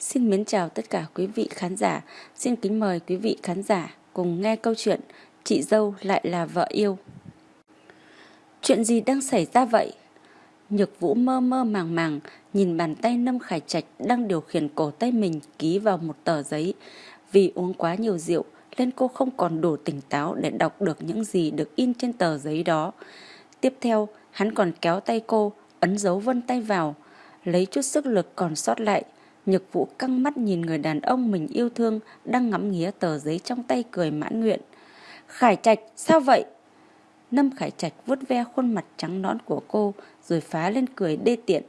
Xin mến chào tất cả quý vị khán giả. Xin kính mời quý vị khán giả cùng nghe câu chuyện Chị dâu lại là vợ yêu. Chuyện gì đang xảy ra vậy? Nhược Vũ mơ mơ màng màng nhìn bàn tay Nâm Khải Trạch đang điều khiển cổ tay mình ký vào một tờ giấy. Vì uống quá nhiều rượu nên cô không còn đủ tỉnh táo để đọc được những gì được in trên tờ giấy đó. Tiếp theo, hắn còn kéo tay cô, ấn dấu vân tay vào, lấy chút sức lực còn sót lại. Nhược Vũ căng mắt nhìn người đàn ông mình yêu thương đang ngắm nghía tờ giấy trong tay cười mãn nguyện. Khải Trạch, sao vậy? Nâm Khải Trạch vuốt ve khuôn mặt trắng nõn của cô rồi phá lên cười đê tiện.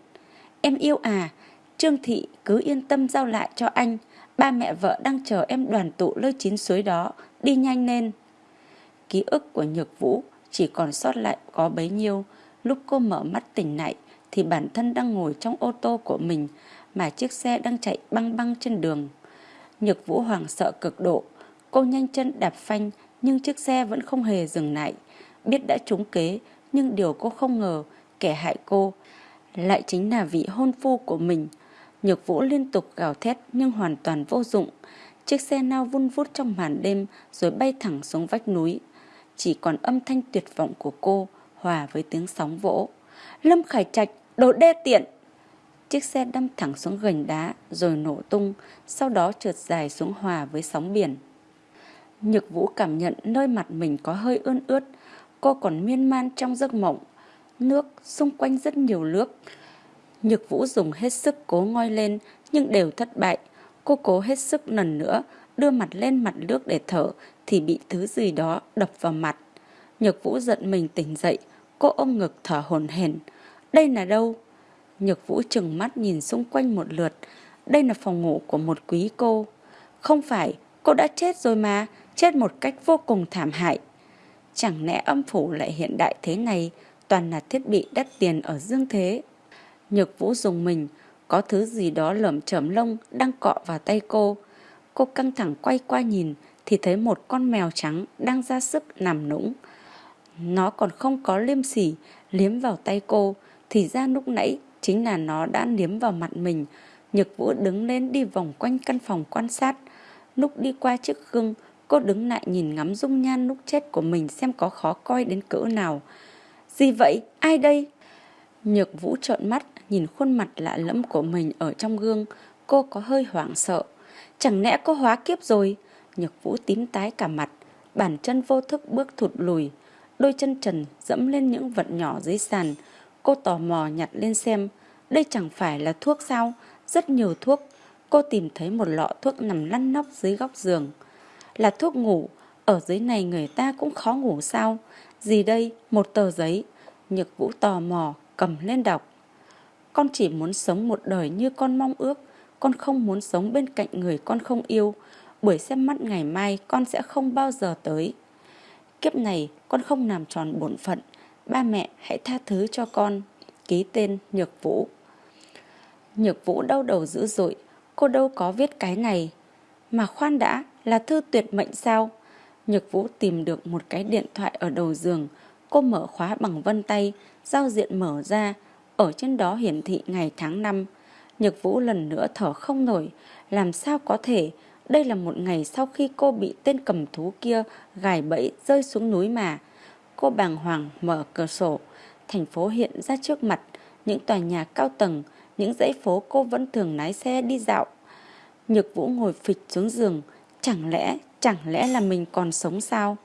Em yêu à, Trương Thị cứ yên tâm giao lại cho anh. Ba mẹ vợ đang chờ em đoàn tụ lơi chín suối đó, đi nhanh lên. Ký ức của Nhược Vũ chỉ còn sót lại có bấy nhiêu. Lúc cô mở mắt tỉnh lại thì bản thân đang ngồi trong ô tô của mình mà chiếc xe đang chạy băng băng trên đường. Nhược Vũ hoàng sợ cực độ, cô nhanh chân đạp phanh nhưng chiếc xe vẫn không hề dừng lại. Biết đã trúng kế nhưng điều cô không ngờ kẻ hại cô lại chính là vị hôn phu của mình. Nhược Vũ liên tục gào thét nhưng hoàn toàn vô dụng. Chiếc xe nao vun vút trong màn đêm rồi bay thẳng xuống vách núi. Chỉ còn âm thanh tuyệt vọng của cô hòa với tiếng sóng vỗ. Lâm Khải Trạch, đồ đê tiện! Chiếc xe đâm thẳng xuống gành đá rồi nổ tung, sau đó trượt dài xuống hòa với sóng biển. Nhược Vũ cảm nhận nơi mặt mình có hơi ươn ướt, cô còn miên man trong giấc mộng. Nước, xung quanh rất nhiều nước. Nhược Vũ dùng hết sức cố ngoi lên nhưng đều thất bại. Cô cố hết sức lần nữa, đưa mặt lên mặt nước để thở thì bị thứ gì đó đập vào mặt. Nhược Vũ giận mình tỉnh dậy, cô ôm ngực thở hổn hển. Đây là đâu? Nhược Vũ chừng mắt nhìn xung quanh một lượt. Đây là phòng ngủ của một quý cô. Không phải, cô đã chết rồi mà, chết một cách vô cùng thảm hại. Chẳng lẽ âm phủ lại hiện đại thế này, toàn là thiết bị đắt tiền ở dương thế. Nhược Vũ dùng mình, có thứ gì đó lởm chởm lông đang cọ vào tay cô. Cô căng thẳng quay qua nhìn thì thấy một con mèo trắng đang ra sức nằm nũng. Nó còn không có liêm sỉ liếm vào tay cô thì ra lúc nãy chính là nó đã liếm vào mặt mình. Nhược Vũ đứng lên đi vòng quanh căn phòng quan sát. Lúc đi qua chiếc gương, cô đứng lại nhìn ngắm dung nhan lúc chết của mình xem có khó coi đến cỡ nào. Gì vậy? Ai đây? Nhược Vũ trợn mắt, nhìn khuôn mặt lạ lẫm của mình ở trong gương, cô có hơi hoảng sợ. Chẳng lẽ cô hóa kiếp rồi? Nhược Vũ tím tái cả mặt, bàn chân vô thức bước thụt lùi. Đôi chân trần dẫm lên những vật nhỏ dưới sàn. Cô tò mò nhặt lên xem, đây chẳng phải là thuốc sao? Rất nhiều thuốc. Cô tìm thấy một lọ thuốc nằm lăn nóc dưới góc giường. Là thuốc ngủ, ở dưới này người ta cũng khó ngủ sao? Gì đây? Một tờ giấy. Nhược Vũ tò mò, cầm lên đọc. Con chỉ muốn sống một đời như con mong ước. Con không muốn sống bên cạnh người con không yêu. Buổi xem mắt ngày mai con sẽ không bao giờ tới. Kiếp này con không làm tròn bổn phận. Ba mẹ hãy tha thứ cho con. Ký tên Nhược Vũ. Nhược Vũ đau đầu dữ dội. Cô đâu có viết cái này. Mà khoan đã, là thư tuyệt mệnh sao? Nhược Vũ tìm được một cái điện thoại ở đầu giường. Cô mở khóa bằng vân tay, giao diện mở ra. Ở trên đó hiển thị ngày tháng năm. Nhược Vũ lần nữa thở không nổi. Làm sao có thể? Đây là một ngày sau khi cô bị tên cầm thú kia gài bẫy rơi xuống núi mà. Cô bàng hoàng mở cửa sổ. Thành phố hiện ra trước mặt. Những tòa nhà cao tầng, những dãy phố cô vẫn thường lái xe đi dạo. Nhược Vũ ngồi phịch xuống giường. Chẳng lẽ, chẳng lẽ là mình còn sống sao?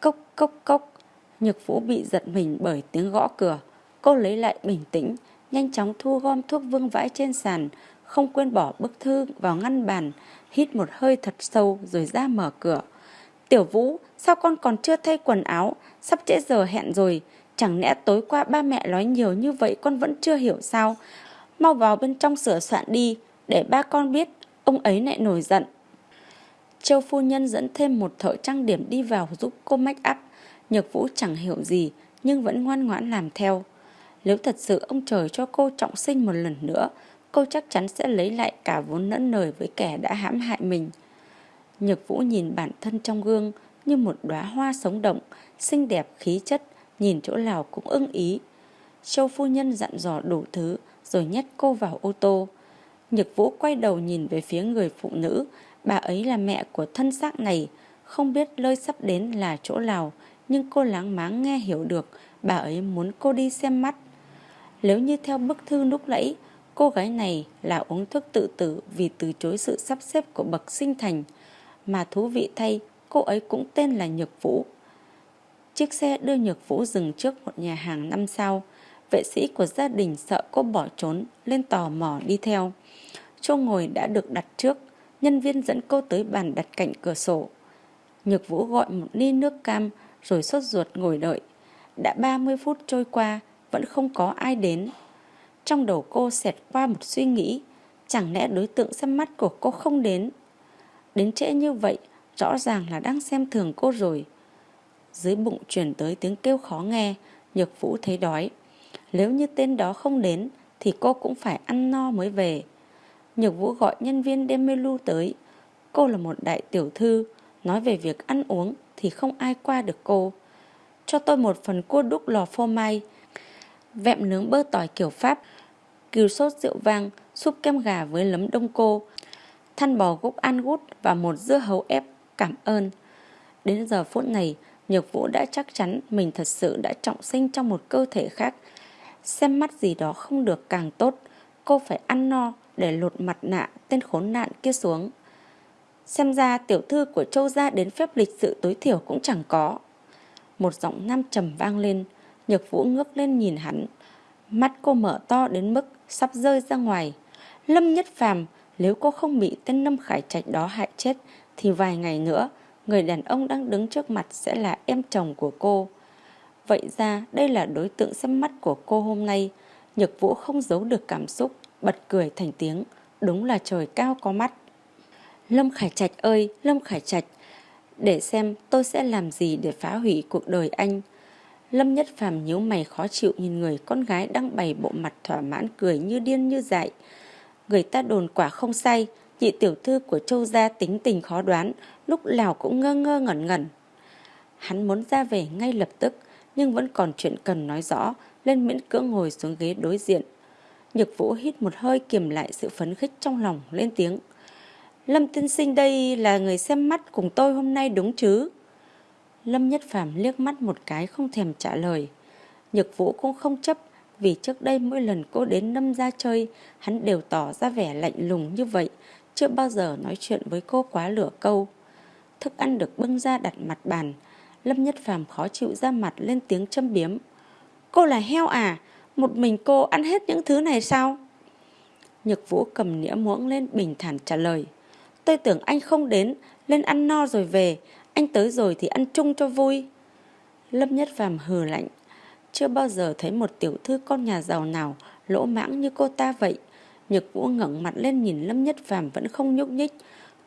Cốc cốc cốc. Nhược Vũ bị giật mình bởi tiếng gõ cửa. Cô lấy lại bình tĩnh, nhanh chóng thu gom thuốc vương vãi trên sàn, không quên bỏ bức thư vào ngăn bàn, hít một hơi thật sâu rồi ra mở cửa. Tiểu Vũ, sao con còn chưa thay quần áo, sắp trễ giờ hẹn rồi, chẳng lẽ tối qua ba mẹ nói nhiều như vậy con vẫn chưa hiểu sao? Mau vào bên trong sửa soạn đi, để ba con biết, ông ấy lại nổi giận. Châu phu nhân dẫn thêm một thợ trang điểm đi vào giúp cô make up. Nhược Vũ chẳng hiểu gì, nhưng vẫn ngoan ngoãn làm theo. Nếu thật sự ông trời cho cô trọng sinh một lần nữa, cô chắc chắn sẽ lấy lại cả vốn nẫn nời với kẻ đã hãm hại mình. Nhược Vũ nhìn bản thân trong gương như một đóa hoa sống động, xinh đẹp khí chất, nhìn chỗ nào cũng ưng ý. Châu phu nhân dặn dò đủ thứ rồi nhét cô vào ô tô. Nhược Vũ quay đầu nhìn về phía người phụ nữ, bà ấy là mẹ của thân xác này, không biết nơi sắp đến là chỗ nào, nhưng cô láng máng nghe hiểu được bà ấy muốn cô đi xem mắt. Nếu như theo bức thư lúc nãy, cô gái này là uống thuốc tự tử vì từ chối sự sắp xếp của bậc sinh thành, mà thú vị thay, cô ấy cũng tên là Nhược Vũ. Chiếc xe đưa Nhược Vũ dừng trước một nhà hàng năm sao. Vệ sĩ của gia đình sợ cô bỏ trốn, lên tò mò đi theo. Chỗ ngồi đã được đặt trước, nhân viên dẫn cô tới bàn đặt cạnh cửa sổ. Nhược Vũ gọi một ly nước cam rồi sốt ruột ngồi đợi. Đã 30 phút trôi qua, vẫn không có ai đến. Trong đầu cô xẹt qua một suy nghĩ, chẳng lẽ đối tượng xem mắt của cô không đến. Đến trễ như vậy, rõ ràng là đang xem thường cô rồi. Dưới bụng chuyển tới tiếng kêu khó nghe, Nhược Vũ thấy đói. Nếu như tên đó không đến, thì cô cũng phải ăn no mới về. Nhược Vũ gọi nhân viên đem menu tới. Cô là một đại tiểu thư, nói về việc ăn uống thì không ai qua được cô. Cho tôi một phần cua đúc lò phô mai, vẹm nướng bơ tỏi kiểu Pháp, cừu sốt rượu vang, súp kem gà với lấm đông cô, than bò gúc ăn gút và một dưa hấu ép. Cảm ơn. Đến giờ phút này, Nhược Vũ đã chắc chắn mình thật sự đã trọng sinh trong một cơ thể khác. Xem mắt gì đó không được càng tốt, cô phải ăn no để lột mặt nạ tên khốn nạn kia xuống. Xem ra tiểu thư của châu gia đến phép lịch sự tối thiểu cũng chẳng có. Một giọng nam trầm vang lên, Nhược Vũ ngước lên nhìn hắn. Mắt cô mở to đến mức sắp rơi ra ngoài. Lâm Nhất Phàm, nếu cô không bị tên Lâm Khải Trạch đó hại chết, thì vài ngày nữa, người đàn ông đang đứng trước mặt sẽ là em chồng của cô. Vậy ra đây là đối tượng xem mắt của cô hôm nay. Nhược Vũ không giấu được cảm xúc, bật cười thành tiếng. Đúng là trời cao có mắt. Lâm Khải Trạch ơi, Lâm Khải Trạch, để xem tôi sẽ làm gì để phá hủy cuộc đời anh. Lâm Nhất Phàm nhíu mày khó chịu nhìn người con gái đang bày bộ mặt thỏa mãn cười như điên như dại. Người ta đồn quả không say, nhị tiểu thư của châu gia tính tình khó đoán, lúc nào cũng ngơ ngơ ngẩn ngẩn. Hắn muốn ra về ngay lập tức, nhưng vẫn còn chuyện cần nói rõ, lên miễn cưỡng ngồi xuống ghế đối diện. Nhược vũ hít một hơi kiềm lại sự phấn khích trong lòng, lên tiếng. Lâm tiên sinh đây là người xem mắt cùng tôi hôm nay đúng chứ? Lâm Nhất Phàm liếc mắt một cái không thèm trả lời. Nhược vũ cũng không chấp vì trước đây mỗi lần cô đến Lâm ra chơi, hắn đều tỏ ra vẻ lạnh lùng như vậy, chưa bao giờ nói chuyện với cô quá lửa câu. Thức ăn được bưng ra đặt mặt bàn, Lâm Nhất Phàm khó chịu ra mặt lên tiếng châm biếm. Cô là heo à? Một mình cô ăn hết những thứ này sao? Nhược Vũ cầm nĩa muỗng lên bình thản trả lời. Tôi tưởng anh không đến, lên ăn no rồi về, anh tới rồi thì ăn chung cho vui. Lâm Nhất Phàm hừ lạnh. Chưa bao giờ thấy một tiểu thư con nhà giàu nào lỗ mãng như cô ta vậy. Nhược Vũ ngẩng mặt lên nhìn Lâm Nhất Phàm vẫn không nhúc nhích.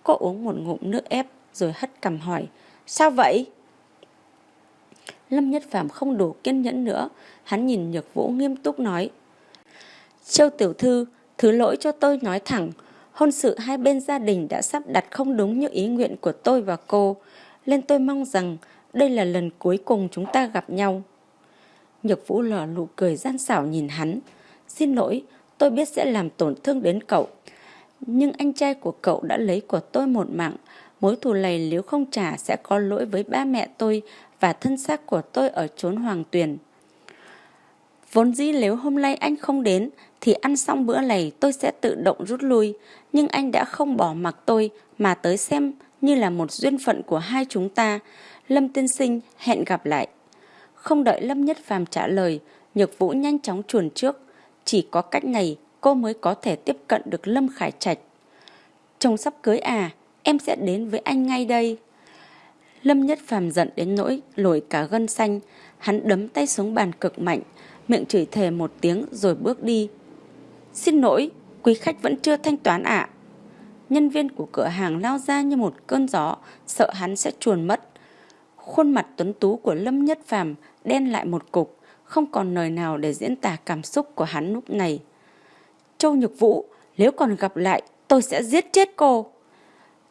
Cô uống một ngụm nước ép rồi hất cằm hỏi. Sao vậy? Lâm Nhất Phàm không đủ kiên nhẫn nữa. Hắn nhìn Nhược Vũ nghiêm túc nói. Châu tiểu thư, thứ lỗi cho tôi nói thẳng. Hôn sự hai bên gia đình đã sắp đặt không đúng như ý nguyện của tôi và cô. Nên tôi mong rằng đây là lần cuối cùng chúng ta gặp nhau. Nhược Vũ lở nụ cười gian xảo nhìn hắn. Xin lỗi, tôi biết sẽ làm tổn thương đến cậu. Nhưng anh trai của cậu đã lấy của tôi một mạng. Mối thù này nếu không trả sẽ có lỗi với ba mẹ tôi và thân xác của tôi ở chốn hoàng tuyền. Vốn dĩ nếu hôm nay anh không đến thì ăn xong bữa này tôi sẽ tự động rút lui. Nhưng anh đã không bỏ mặc tôi mà tới xem như là một duyên phận của hai chúng ta. Lâm tiên sinh hẹn gặp lại. Không đợi Lâm Nhất Phàm trả lời, Nhược Vũ nhanh chóng chuồn trước. Chỉ có cách này cô mới có thể tiếp cận được Lâm Khải Trạch. Chồng sắp cưới à, em sẽ đến với anh ngay đây. Lâm Nhất Phàm giận đến nỗi lồi cả gân xanh, hắn đấm tay xuống bàn cực mạnh, miệng chửi thề một tiếng rồi bước đi. Xin lỗi, quý khách vẫn chưa thanh toán ạ. Nhân viên của cửa hàng lao ra như một cơn gió, sợ hắn sẽ chuồn mất. Khuôn mặt tuấn tú của Lâm Nhất Phàm đen lại một cục, không còn lời nào để diễn tả cảm xúc của hắn lúc này. Châu Nhược Vũ, nếu còn gặp lại, tôi sẽ giết chết cô.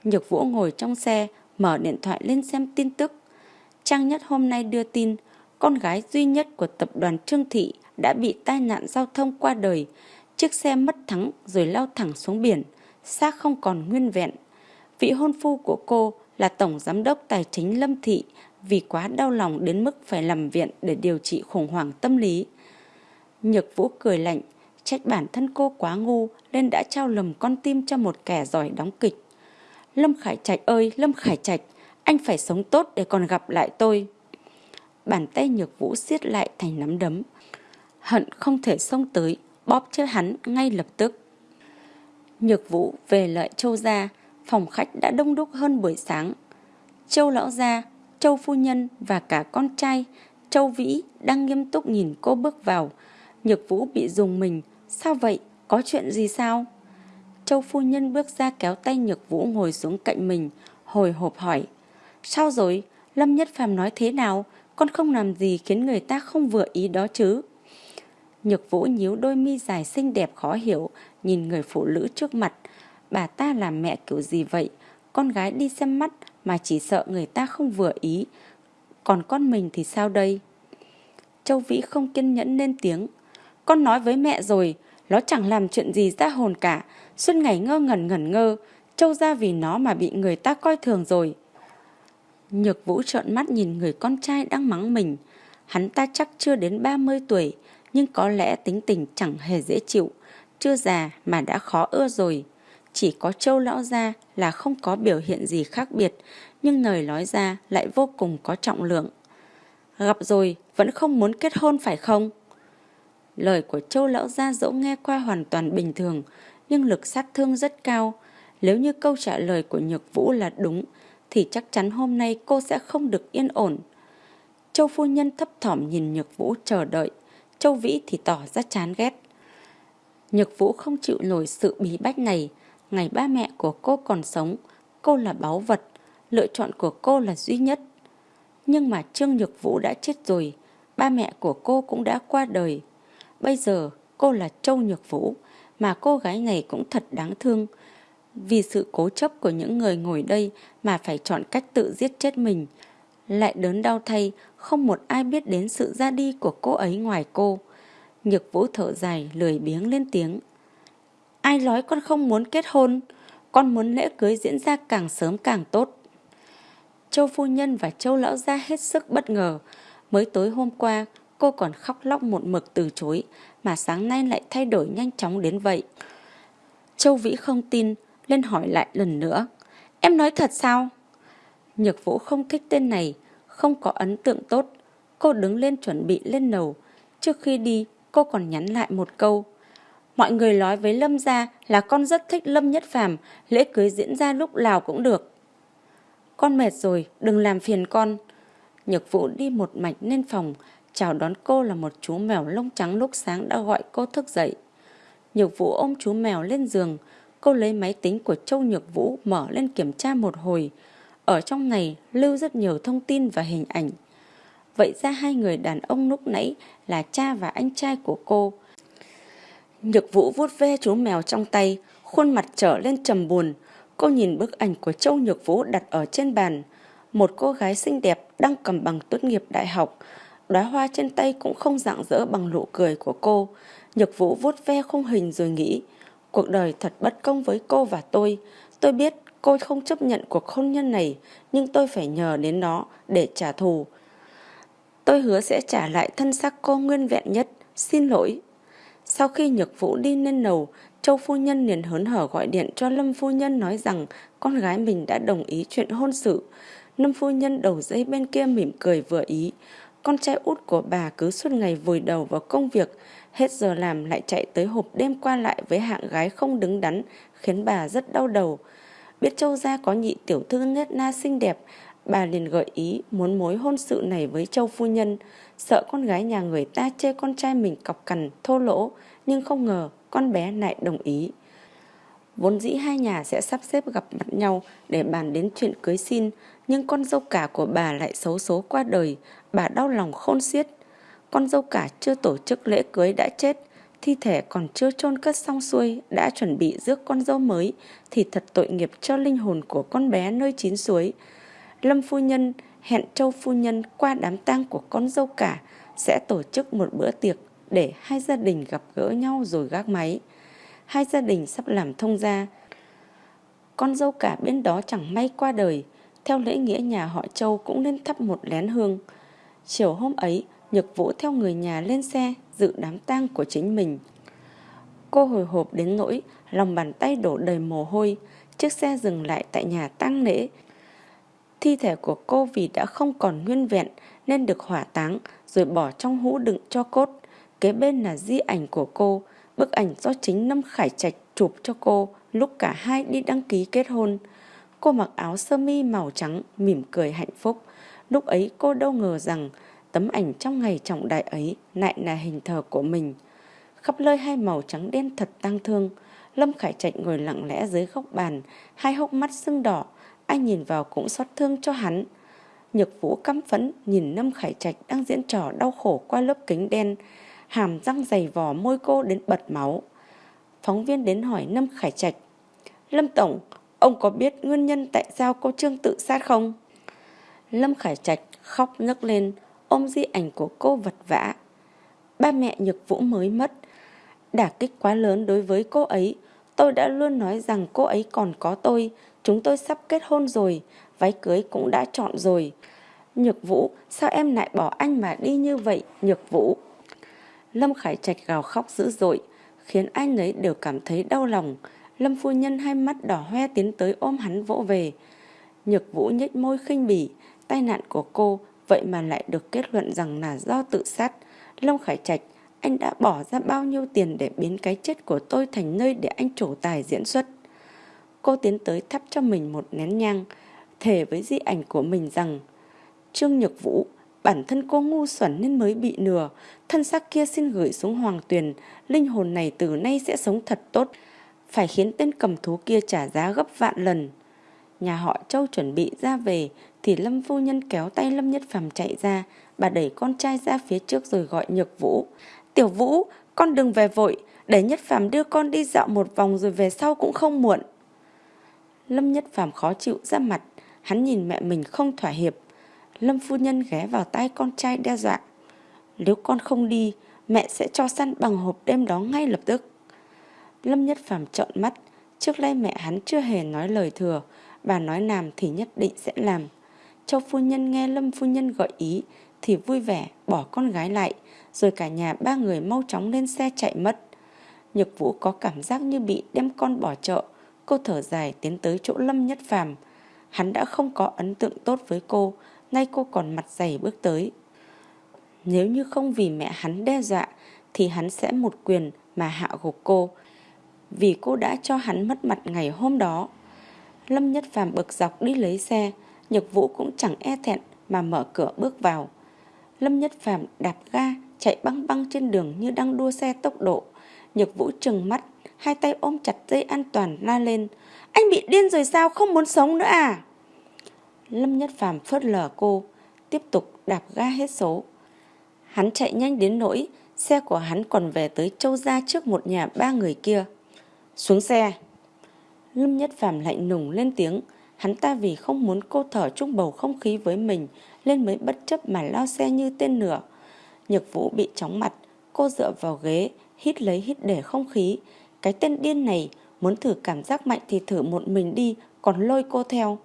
Nhược Vũ ngồi trong xe, mở điện thoại lên xem tin tức. Trang nhất hôm nay đưa tin, con gái duy nhất của tập đoàn Trương Thị đã bị tai nạn giao thông qua đời. Chiếc xe mất thắng rồi lao thẳng xuống biển, xác không còn nguyên vẹn. Vị hôn phu của cô là Tổng Giám đốc Tài chính Lâm Thị vì quá đau lòng đến mức phải nằm viện để điều trị khủng hoảng tâm lý. Nhược Vũ cười lạnh, trách bản thân cô quá ngu nên đã trao lầm con tim cho một kẻ giỏi đóng kịch. Lâm Khải Trạch ơi, Lâm Khải Trạch, anh phải sống tốt để còn gặp lại tôi. Bàn tay Nhược Vũ siết lại thành nắm đấm. Hận không thể xông tới, bóp chết hắn ngay lập tức. Nhược Vũ về lợi Châu gia, phòng khách đã đông đúc hơn buổi sáng. Châu lão gia, Châu phu nhân và cả con trai, Châu Vĩ đang nghiêm túc nhìn cô bước vào. Nhược Vũ bị dùng mình, sao vậy, có chuyện gì sao? Châu phu nhân bước ra kéo tay Nhược Vũ ngồi xuống cạnh mình, hồi hộp hỏi. Sao rồi, Lâm Nhất Phàm nói thế nào, con không làm gì khiến người ta không vừa ý đó chứ? Nhược Vũ nhíu đôi mi dài xinh đẹp khó hiểu, nhìn người phụ nữ trước mặt. Bà ta là mẹ kiểu gì vậy? Con gái đi xem mắt mà chỉ sợ người ta không vừa ý. Còn con mình thì sao đây? Châu Vĩ không kiên nhẫn lên tiếng. Con nói với mẹ rồi, nó chẳng làm chuyện gì ra hồn cả. Suốt ngày ngơ ngẩn ngẩn ngơ, Châu ra vì nó mà bị người ta coi thường rồi. Nhược Vũ trợn mắt nhìn người con trai đang mắng mình. Hắn ta chắc chưa đến 30 tuổi, nhưng có lẽ tính tình chẳng hề dễ chịu. Chưa già mà đã khó ưa rồi. Chỉ có châu lão gia là không có biểu hiện gì khác biệt, nhưng lời nói ra lại vô cùng có trọng lượng. Gặp rồi, vẫn không muốn kết hôn phải không? Lời của châu lão gia dẫu nghe qua hoàn toàn bình thường, nhưng lực sát thương rất cao. Nếu như câu trả lời của Nhược Vũ là đúng, thì chắc chắn hôm nay cô sẽ không được yên ổn. Châu phu nhân thấp thỏm nhìn Nhược Vũ chờ đợi, Châu Vĩ thì tỏ ra chán ghét. Nhược Vũ không chịu nổi sự bí bách này, ngày ba mẹ của cô còn sống, cô là báu vật, lựa chọn của cô là duy nhất. Nhưng mà Trương Nhược Vũ đã chết rồi, ba mẹ của cô cũng đã qua đời. Bây giờ cô là Châu Nhược Vũ, mà cô gái này cũng thật đáng thương. Vì sự cố chấp của những người ngồi đây mà phải chọn cách tự giết chết mình. Lại đớn đau thay, không một ai biết đến sự ra đi của cô ấy ngoài cô. Nhược Vũ thở dài, lười biếng lên tiếng. Ai nói con không muốn kết hôn? Con muốn lễ cưới diễn ra càng sớm càng tốt. Châu phu nhân và châu lão gia hết sức bất ngờ. Mới tối hôm qua, cô còn khóc lóc một mực từ chối, mà sáng nay lại thay đổi nhanh chóng đến vậy. Châu Vĩ không tin, lên hỏi lại lần nữa. Em nói thật sao? Nhược Vũ không thích tên này, không có ấn tượng tốt. Cô đứng lên chuẩn bị lên nầu. Trước khi đi, cô còn nhắn lại một câu. Mọi người nói với Lâm gia là con rất thích Lâm Nhất Phàm, lễ cưới diễn ra lúc nào cũng được. Con mệt rồi, đừng làm phiền con. Nhược Vũ đi một mạch lên phòng, chào đón cô là một chú mèo lông trắng lúc sáng đã gọi cô thức dậy. Nhược Vũ ôm chú mèo lên giường, cô lấy máy tính của Châu Nhược Vũ mở lên kiểm tra một hồi. Ở trong này lưu rất nhiều thông tin và hình ảnh. Vậy ra hai người đàn ông lúc nãy là cha và anh trai của cô. Nhược Vũ vuốt ve chú mèo trong tay, khuôn mặt trở lên trầm buồn. Cô nhìn bức ảnh của Châu Nhược Vũ đặt ở trên bàn. Một cô gái xinh đẹp đang cầm bằng tốt nghiệp đại học. Đóa hoa trên tay cũng không rạng rỡ bằng nụ cười của cô. Nhược Vũ vuốt ve khung hình rồi nghĩ, cuộc đời thật bất công với cô và tôi. Tôi biết cô không chấp nhận cuộc hôn nhân này, nhưng tôi phải nhờ đến nó để trả thù. Tôi hứa sẽ trả lại thân xác cô nguyên vẹn nhất. Xin lỗi. Sau khi Nhược Vũ đi lên lầu, Châu Phu Nhân liền hớn hở gọi điện cho Lâm Phu Nhân nói rằng con gái mình đã đồng ý chuyện hôn sự. Lâm Phu Nhân đầu dây bên kia mỉm cười vừa ý. Con trai út của bà cứ suốt ngày vùi đầu vào công việc, hết giờ làm lại chạy tới hộp đêm qua lại với hạng gái không đứng đắn, khiến bà rất đau đầu. Biết Châu gia có nhị tiểu thư nết na xinh đẹp, bà liền gợi ý muốn mối hôn sự này với Châu Phu Nhân, sợ con gái nhà người ta chê con trai mình cọc cằn, thô lỗ, nhưng không ngờ con bé lại đồng ý. Vốn dĩ hai nhà sẽ sắp xếp gặp mặt nhau để bàn đến chuyện cưới xin, nhưng con dâu cả của bà lại xấu số qua đời, bà đau lòng khôn xiết. Con dâu cả chưa tổ chức lễ cưới đã chết, thi thể còn chưa chôn cất xong xuôi đã chuẩn bị rước con dâu mới thì thật tội nghiệp cho linh hồn của con bé nơi chín suối. Lâm phu nhân hẹn Châu phu nhân qua đám tang của con dâu cả sẽ tổ chức một bữa tiệc để hai gia đình gặp gỡ nhau rồi gác máy. hai gia đình sắp làm thông gia. Con dâu cả bên đó chẳng may qua đời, theo lễ nghĩa nhà họ Châu cũng nên thắp một lén hương. Chiều hôm ấy, Nhược Vũ theo người nhà lên xe dự đám tang của chính mình. Cô hồi hộp đến nỗi lòng bàn tay đổ đầy mồ hôi, chiếc xe dừng lại tại nhà tang lễ. Thi thể của cô vì đã không còn nguyên vẹn nên được hỏa táng rồi bỏ trong hũ đựng cho cốt. Kế bên là di ảnh của cô, bức ảnh do chính Lâm Khải Trạch chụp cho cô lúc cả hai đi đăng ký kết hôn. Cô mặc áo sơ mi màu trắng, mỉm cười hạnh phúc. Lúc ấy cô đâu ngờ rằng tấm ảnh trong ngày trọng đại ấy lại là hình thờ của mình. Khắp lơi hai màu trắng đen thật tang thương. Lâm Khải Trạch ngồi lặng lẽ dưới góc bàn, hai hốc mắt sưng đỏ. Anh nhìn vào cũng xót thương cho hắn. Nhược vũ căm phẫn nhìn Lâm Khải Trạch đang diễn trò đau khổ qua lớp kính đen, hàm răng dày vò môi cô đến bật máu. Phóng viên đến hỏi Lâm Khải Trạch, Lâm Tổng, ông có biết nguyên nhân tại sao cô Trương tự sát không? Lâm Khải Trạch khóc nấc lên, ôm di ảnh của cô vật vã. Ba mẹ Nhược Vũ mới mất, đả kích quá lớn đối với cô ấy. Tôi đã luôn nói rằng cô ấy còn có tôi, chúng tôi sắp kết hôn rồi, váy cưới cũng đã chọn rồi. Nhược Vũ, sao em lại bỏ anh mà đi như vậy, Nhược Vũ? Lâm Khải Trạch gào khóc dữ dội, khiến anh ấy đều cảm thấy đau lòng. Lâm phu nhân hai mắt đỏ hoe tiến tới ôm hắn vỗ về. Nhược Vũ nhếch môi khinh bỉ, tai nạn của cô vậy mà lại được kết luận rằng là do tự sát. Lâm Khải Trạch, anh đã bỏ ra bao nhiêu tiền để biến cái chết của tôi thành nơi để anh trổ tài diễn xuất. Cô tiến tới thắp cho mình một nén nhang, thề với di ảnh của mình rằng Trương Nhược Vũ, bản thân cô ngu xuẩn nên mới bị nừa, thân xác kia xin gửi xuống hoàng tuyền, linh hồn này từ nay sẽ sống thật tốt, phải khiến tên cầm thú kia trả giá gấp vạn lần. Nhà họ Châu chuẩn bị ra về thì Lâm phu nhân kéo tay Lâm Nhất Phàm chạy ra, bà đẩy con trai ra phía trước rồi gọi Nhược Vũ. "Tiểu Vũ, con đừng về vội, để Nhất Phàm đưa con đi dạo một vòng rồi về sau cũng không muộn." Lâm Nhất Phàm khó chịu ra mặt, hắn nhìn mẹ mình không thỏa hiệp. Lâm phu nhân ghé vào tay con trai đe dọa. Nếu con không đi, mẹ sẽ cho săn bằng hộp đêm đó ngay lập tức. Lâm Nhất Phàm trợn mắt, trước đây mẹ hắn chưa hề nói lời thừa, bà nói làm thì nhất định sẽ làm. Châu phu nhân nghe Lâm phu nhân gợi ý thì vui vẻ bỏ con gái lại, rồi cả nhà ba người mau chóng lên xe chạy mất. Nhược Vũ có cảm giác như bị đem con bỏ chợ, cô thở dài tiến tới chỗ Lâm Nhất Phàm. Hắn đã không có ấn tượng tốt với cô, nay cô còn mặt dày bước tới. Nếu như không vì mẹ hắn đe dọa thì hắn sẽ một quyền mà hạ gục cô, vì cô đã cho hắn mất mặt ngày hôm đó. Lâm Nhất Phàm bực dọc đi lấy xe, Nhược Vũ cũng chẳng e thẹn mà mở cửa bước vào. Lâm Nhất Phàm đạp ga, chạy băng băng trên đường như đang đua xe tốc độ. Nhược Vũ trừng mắt, hai tay ôm chặt dây an toàn la lên. Anh bị điên rồi sao, không muốn sống nữa à? Lâm Nhất Phàm phớt lờ cô, tiếp tục đạp ga hết số. Hắn chạy nhanh đến nỗi, xe của hắn còn về tới châu gia trước một nhà ba người kia. Xuống xe. Lâm Nhất Phàm lạnh nùng lên tiếng, hắn ta vì không muốn cô thở chung bầu không khí với mình nên mới bất chấp mà lao xe như tên lửa. Nhược vũ bị chóng mặt, cô dựa vào ghế, hít lấy hít để không khí. Cái tên điên này muốn thử cảm giác mạnh thì thử một mình đi, còn lôi cô theo.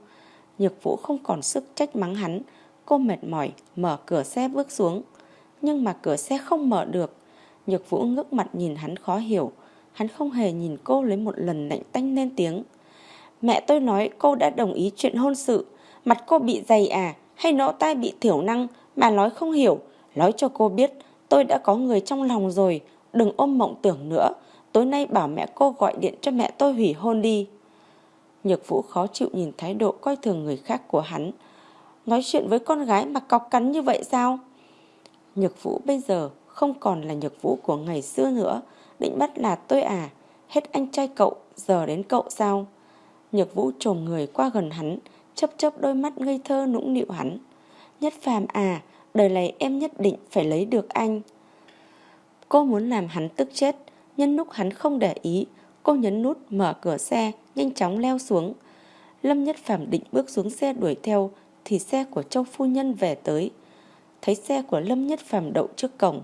Nhược vũ không còn sức trách mắng hắn, cô mệt mỏi, mở cửa xe bước xuống. Nhưng mà cửa xe không mở được. Nhược vũ ngước mặt nhìn hắn khó hiểu, Hắn không hề nhìn cô lấy một lần lạnh tanh lên tiếng. Mẹ tôi nói cô đã đồng ý chuyện hôn sự. Mặt cô bị dày à hay nỗ tai bị thiểu năng mà nói không hiểu. Nói cho cô biết tôi đã có người trong lòng rồi. Đừng ôm mộng tưởng nữa. Tối nay bảo mẹ cô gọi điện cho mẹ tôi hủy hôn đi. Nhược Vũ khó chịu nhìn thái độ coi thường người khác của hắn. Nói chuyện với con gái mà cọc cắn như vậy sao? Nhược Vũ bây giờ không còn là Nhược Vũ của ngày xưa nữa. Định bắt là tôi à Hết anh trai cậu, Giờ đến cậu sao Nhược vũ trồm người qua gần hắn Chấp chấp đôi mắt ngây thơ nũng nịu hắn Nhất phàm à Đời này em nhất định phải lấy được anh Cô muốn làm hắn tức chết Nhân lúc hắn không để ý Cô nhấn nút mở cửa xe Nhanh chóng leo xuống Lâm Nhất Phạm định bước xuống xe đuổi theo Thì xe của Châu Phu Nhân về tới Thấy xe của Lâm Nhất Phạm đậu trước cổng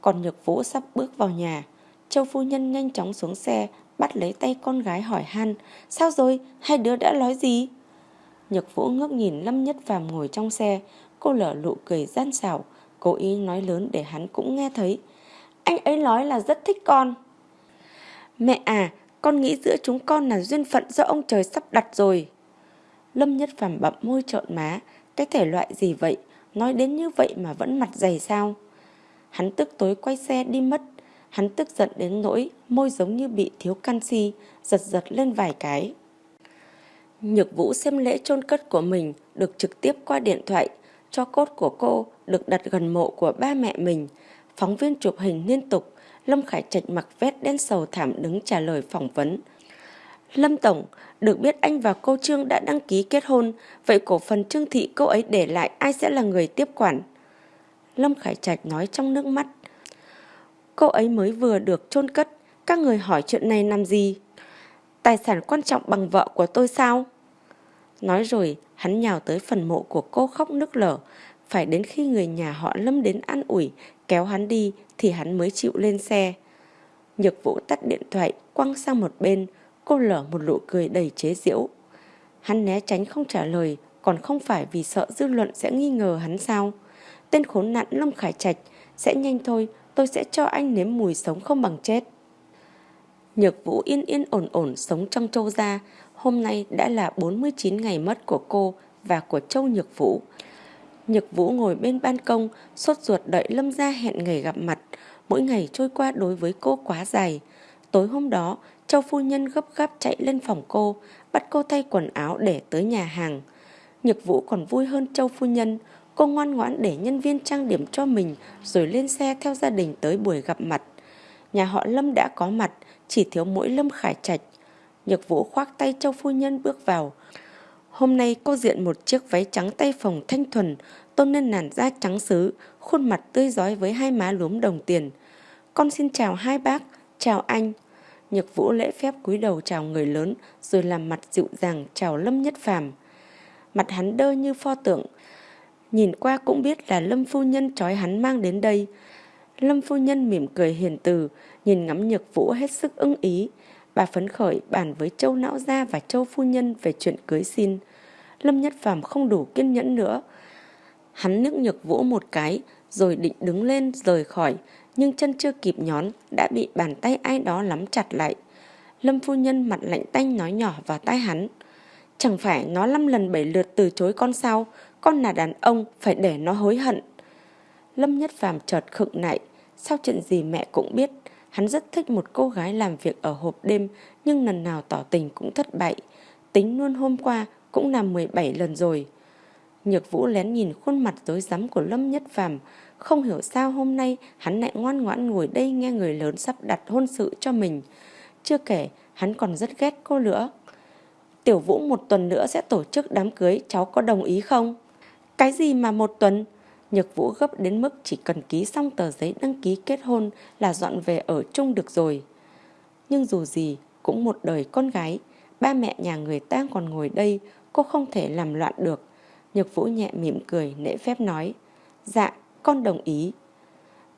Còn Nhược Vũ sắp bước vào nhà Châu phu nhân nhanh chóng xuống xe, bắt lấy tay con gái hỏi han, sao rồi, hai đứa đã nói gì? Nhược Vũ ngước nhìn Lâm Nhất Phàm ngồi trong xe, cô lở lụ cười gian xảo, cố ý nói lớn để hắn cũng nghe thấy. Anh ấy nói là rất thích con. Mẹ à, con nghĩ giữa chúng con là duyên phận do ông trời sắp đặt rồi. Lâm Nhất Phàm bậm môi trợn má, cái thể loại gì vậy, nói đến như vậy mà vẫn mặt dày sao? Hắn tức tối quay xe đi mất, hắn tức giận đến nỗi môi giống như bị thiếu canxi, giật giật lên vài cái. Nhược Vũ xem lễ chôn cất của mình được trực tiếp qua điện thoại, cho cốt của cô được đặt gần mộ của ba mẹ mình. Phóng viên chụp hình liên tục, Lâm Khải Trạch mặc vest đen sầu thảm đứng trả lời phỏng vấn. Lâm Tổng, được biết anh và cô Trương đã đăng ký kết hôn, vậy cổ phần Trương Thị cô ấy để lại ai sẽ là người tiếp quản? Lâm Khải Trạch nói trong nước mắt. Cô ấy mới vừa được chôn cất, các người hỏi chuyện này làm gì? Tài sản quan trọng bằng vợ của tôi sao? Nói rồi, hắn nhào tới phần mộ của cô khóc nức lở. Phải đến khi người nhà họ Lâm đến an ủi, kéo hắn đi thì hắn mới chịu lên xe. Nhược vũ tắt điện thoại, quăng sang một bên, cô lở một nụ cười đầy chế giễu. Hắn né tránh không trả lời, còn không phải vì sợ dư luận sẽ nghi ngờ hắn sao. Tên khốn nạn Long Khải Trạch, sẽ nhanh thôi, tôi sẽ cho anh nếm mùi sống không bằng chết. Nhược Vũ yên yên ổn ổn sống trong châu gia, hôm nay đã là 49 ngày mất của cô và của Châu Nhược Vũ. Nhược Vũ ngồi bên ban công, sốt ruột đợi Lâm gia hẹn ngày gặp mặt. Mỗi ngày trôi qua đối với cô quá dài. Tối hôm đó, Châu phu nhân gấp gáp chạy lên phòng cô, bắt cô thay quần áo để tới nhà hàng. Nhược Vũ còn vui hơn Châu phu nhân, cô ngoan ngoãn để nhân viên trang điểm cho mình rồi lên xe theo gia đình tới buổi gặp mặt. Nhà họ Lâm đã có mặt, chỉ thiếu mỗi Lâm Khải Trạch. Nhược Vũ khoác tay Châu phu nhân bước vào. Hôm nay cô diện một chiếc váy trắng tay phồng thanh thuần, tôn lên làn da trắng xứ, khuôn mặt tươi giói với hai má lúm đồng tiền. Con xin chào hai bác, chào anh. Nhược Vũ lễ phép cúi đầu chào người lớn, rồi làm mặt dịu dàng chào Lâm Nhất Phàm. Mặt hắn đơ như pho tượng. Nhìn qua cũng biết là Lâm phu nhân trói hắn mang đến đây. Lâm phu nhân mỉm cười hiền từ, nhìn ngắm Nhược Vũ hết sức ưng ý. Bà phấn khởi bàn với Châu Não Gia và Châu Phu Nhân về chuyện cưới xin. Lâm Nhất Phàm không đủ kiên nhẫn nữa. Hắn nước Nhược Vũ một cái, rồi định đứng lên rời khỏi, nhưng chân chưa kịp nhón, đã bị bàn tay ai đó nắm chặt lại. Lâm Phu Nhân mặt lạnh tanh nói nhỏ vào tai hắn. Chẳng phải nó năm lần bảy lượt từ chối con sao, con là đàn ông, phải để nó hối hận. Lâm Nhất Phàm chợt khựng lại, sao chuyện gì mẹ cũng biết, Hắn rất thích một cô gái làm việc ở hộp đêm nhưng lần nào tỏ tình cũng thất bại. Tính luôn hôm qua cũng làm 17 lần rồi. Nhược Vũ lén nhìn khuôn mặt dối rắm của Lâm Nhất Phàm, không hiểu sao hôm nay hắn lại ngoan ngoãn ngồi đây nghe người lớn sắp đặt hôn sự cho mình. Chưa kể, hắn còn rất ghét cô nữa. Tiểu Vũ một tuần nữa sẽ tổ chức đám cưới, cháu có đồng ý không? Cái gì mà một tuần? Nhược Vũ gấp đến mức chỉ cần ký xong tờ giấy đăng ký kết hôn là dọn về ở chung được rồi. Nhưng dù gì, cũng một đời con gái, ba mẹ nhà người ta còn ngồi đây, cô không thể làm loạn được. Nhược Vũ nhẹ mỉm cười, nễ phép nói, dạ, con đồng ý.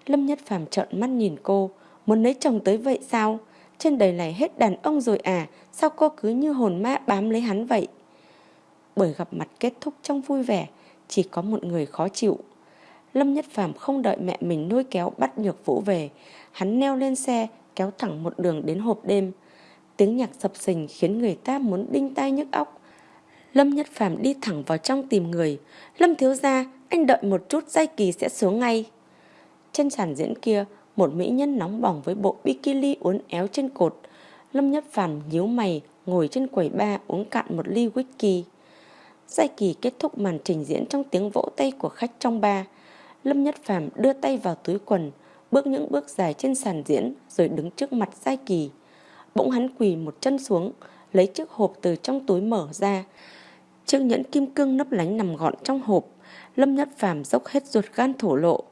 Lâm Nhất Phàm trợn mắt nhìn cô, muốn lấy chồng tới vậy sao? Trên đời này hết đàn ông rồi à, sao cô cứ như hồn ma bám lấy hắn vậy? Bởi gặp mặt kết thúc trong vui vẻ, chỉ có một người khó chịu. Lâm Nhất Phàm không đợi mẹ mình nuôi kéo bắt Nhược Vũ về. Hắn neo lên xe, kéo thẳng một đường đến hộp đêm. Tiếng nhạc sập sình khiến người ta muốn đinh tai nhức óc. Lâm Nhất Phàm đi thẳng vào trong tìm người. Lâm thiếu gia, anh đợi một chút giai kỳ sẽ xuống ngay. Trên sàn diễn kia, một mỹ nhân nóng bỏng với bộ bikini uốn éo trên cột. Lâm Nhất Phàm nhíu mày, ngồi trên quầy ba uống cạn một ly whisky. Giai kỳ kết thúc màn trình diễn trong tiếng vỗ tay của khách trong ba. Lâm Nhất Phàm đưa tay vào túi quần, bước những bước dài trên sàn diễn rồi đứng trước mặt Giai Kỳ. Bỗng hắn quỳ một chân xuống, lấy chiếc hộp từ trong túi mở ra. Chiếc nhẫn kim cương nấp lánh nằm gọn trong hộp. Lâm Nhất Phàm dốc hết ruột gan thổ lộ.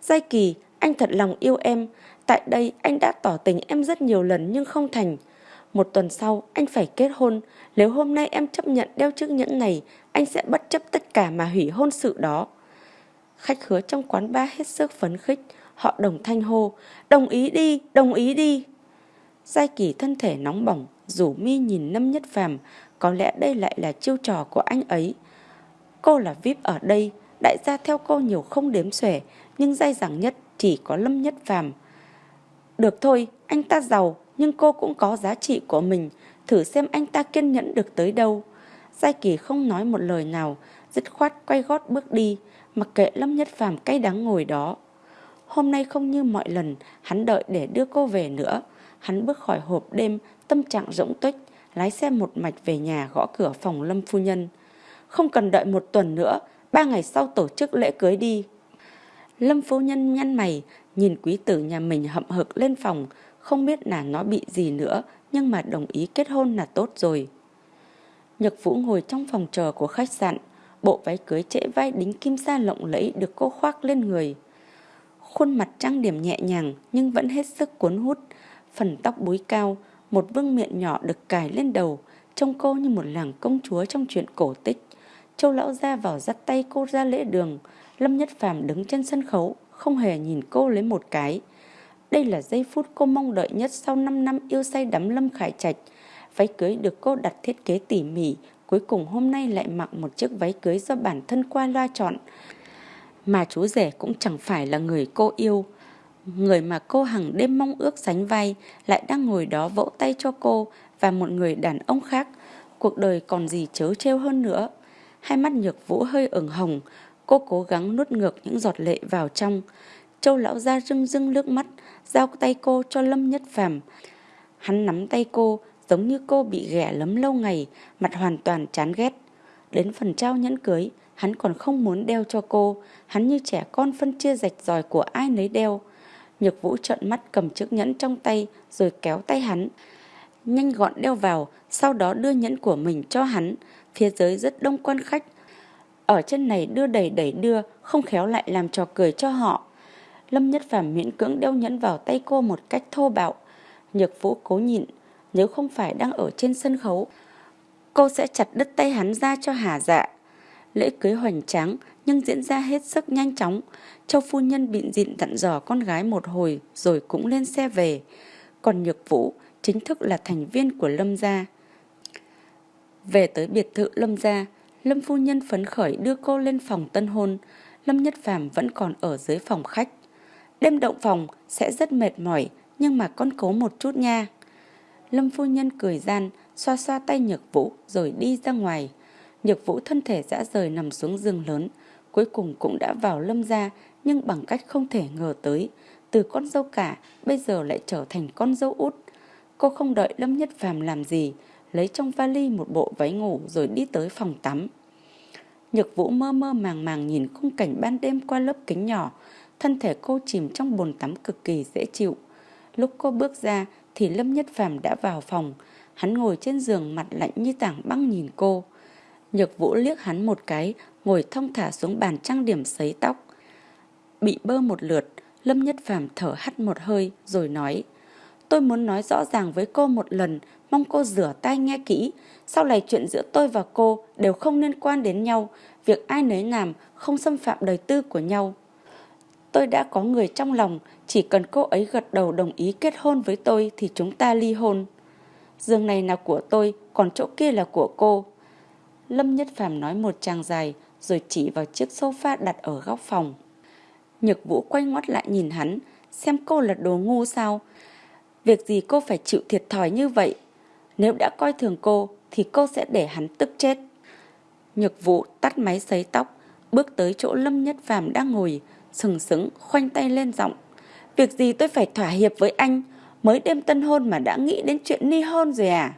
Giai Kỳ, anh thật lòng yêu em. Tại đây anh đã tỏ tình em rất nhiều lần nhưng không thành. Một tuần sau anh phải kết hôn. Nếu hôm nay em chấp nhận đeo chiếc nhẫn này, anh sẽ bất chấp tất cả mà hủy hôn sự đó. Khách hứa trong quán ba hết sức phấn khích, họ đồng thanh hô, đồng ý đi, đồng ý đi. Giai kỳ thân thể nóng bỏng, rủ mi nhìn Lâm Nhất Phàm, có lẽ đây lại là chiêu trò của anh ấy. Cô là VIP ở đây, đại gia theo cô nhiều không đếm xuể, nhưng dai dẳng nhất chỉ có Lâm Nhất Phàm. Được thôi, anh ta giàu, nhưng cô cũng có giá trị của mình, thử xem anh ta kiên nhẫn được tới đâu. Giai Kỳ không nói một lời nào, dứt khoát quay gót bước đi, mặc kệ Lâm Nhất Phàm cay đắng ngồi đó. Hôm nay không như mọi lần, hắn đợi để đưa cô về nữa. Hắn bước khỏi hộp đêm, tâm trạng rỗng tuếch, lái xe một mạch về nhà gõ cửa phòng Lâm Phu Nhân. Không cần đợi một tuần nữa, ba ngày sau tổ chức lễ cưới đi. Lâm Phu Nhân nhăn mày, nhìn quý tử nhà mình hậm hực lên phòng, không biết là nó bị gì nữa, nhưng mà đồng ý kết hôn là tốt rồi. Nhật Vũ ngồi trong phòng chờ của khách sạn, bộ váy cưới trễ vai đính kim sa lộng lẫy được cô khoác lên người. Khuôn mặt trang điểm nhẹ nhàng nhưng vẫn hết sức cuốn hút, phần tóc búi cao, một vương miệng nhỏ được cài lên đầu, trông cô như một làng công chúa trong chuyện cổ tích. Châu lão ra vào dắt tay cô ra lễ đường, Lâm Nhất Phàm đứng trên sân khấu, không hề nhìn cô lấy một cái. Đây là giây phút cô mong đợi nhất sau 5 năm yêu say đắm Lâm Khải Trạch. Váy cưới được cô đặt thiết kế tỉ mỉ, cuối cùng hôm nay lại mặc một chiếc váy cưới do bản thân qua loa chọn. Mà chú rể cũng chẳng phải là người cô yêu. Người mà cô hằng đêm mong ước sánh vai lại đang ngồi đó vỗ tay cho cô và một người đàn ông khác. Cuộc đời còn gì chớ trêu hơn nữa. Hai mắt nhược vũ hơi ửng hồng, cô cố gắng nuốt ngược những giọt lệ vào trong. Châu lão ra rưng rưng nước mắt, giao tay cô cho Lâm Nhất Phàm. Hắn nắm tay cô, giống như cô bị ghẻ lấm lâu ngày, mặt hoàn toàn chán ghét. Đến phần trao nhẫn cưới, hắn còn không muốn đeo cho cô, hắn như trẻ con phân chia rạch ròi của ai nấy đeo. Nhược vũ trợn mắt cầm chiếc nhẫn trong tay rồi kéo tay hắn. Nhanh gọn đeo vào, sau đó đưa nhẫn của mình cho hắn. Phía dưới rất đông quan khách. Ở chân này đưa đẩy đẩy đưa, không khéo lại làm trò cười cho họ. Lâm Nhất Phàm miễn cưỡng đeo nhẫn vào tay cô một cách thô bạo. Nhược vũ cố nhịn, nếu không phải đang ở trên sân khấu, cô sẽ chặt đứt tay hắn ra cho hà dạ. Lễ cưới hoành tráng nhưng diễn ra hết sức nhanh chóng. Châu phu nhân bịn dịn dặn dò con gái một hồi rồi cũng lên xe về. Còn Nhược Vũ chính thức là thành viên của Lâm gia. Về tới biệt thự Lâm gia, Lâm phu nhân phấn khởi đưa cô lên phòng tân hôn. Lâm Nhất Phàm vẫn còn ở dưới phòng khách. Đêm động phòng sẽ rất mệt mỏi, nhưng mà con cố một chút nha. Lâm phu nhân cười gian, xoa xoa tay Nhược Vũ rồi đi ra ngoài. Nhược Vũ thân thể dã rời nằm xuống giường lớn, cuối cùng cũng đã vào Lâm gia nhưng bằng cách không thể ngờ tới. Từ con dâu cả, bây giờ lại trở thành con dâu út. Cô không đợi Lâm Nhất Phàm làm gì, lấy trong vali một bộ váy ngủ rồi đi tới phòng tắm. Nhược Vũ mơ mơ màng màng nhìn khung cảnh ban đêm qua lớp kính nhỏ, thân thể cô chìm trong bồn tắm cực kỳ dễ chịu. Lúc cô bước ra thì Lâm Nhất Phàm đã vào phòng, hắn ngồi trên giường mặt lạnh như tảng băng nhìn cô. Nhược Vũ liếc hắn một cái, ngồi thong thả xuống bàn trang điểm sấy tóc. Bị bơ một lượt, Lâm Nhất Phàm thở hắt một hơi rồi nói Tôi muốn nói rõ ràng với cô một lần, mong cô rửa tay nghe kỹ. Sau này chuyện giữa tôi và cô đều không liên quan đến nhau, việc ai nấy làm không xâm phạm đời tư của nhau. Tôi đã có người trong lòng, chỉ cần cô ấy gật đầu đồng ý kết hôn với tôi thì chúng ta ly hôn. Giường này là của tôi, còn chỗ kia là của cô. Lâm Nhất Phàm nói một tràng dài, rồi chỉ vào chiếc sofa đặt ở góc phòng. Nhược Vũ quay ngoắt lại nhìn hắn, xem cô là đồ ngu sao. Việc gì cô phải chịu thiệt thòi như vậy? Nếu đã coi thường cô, thì cô sẽ để hắn tức chết. Nhược Vũ tắt máy sấy tóc, bước tới chỗ Lâm Nhất Phàm đang ngồi, sừng sững, khoanh tay lên giọng. Việc gì tôi phải thỏa hiệp với anh, mới đêm tân hôn mà đã nghĩ đến chuyện ly hôn rồi à?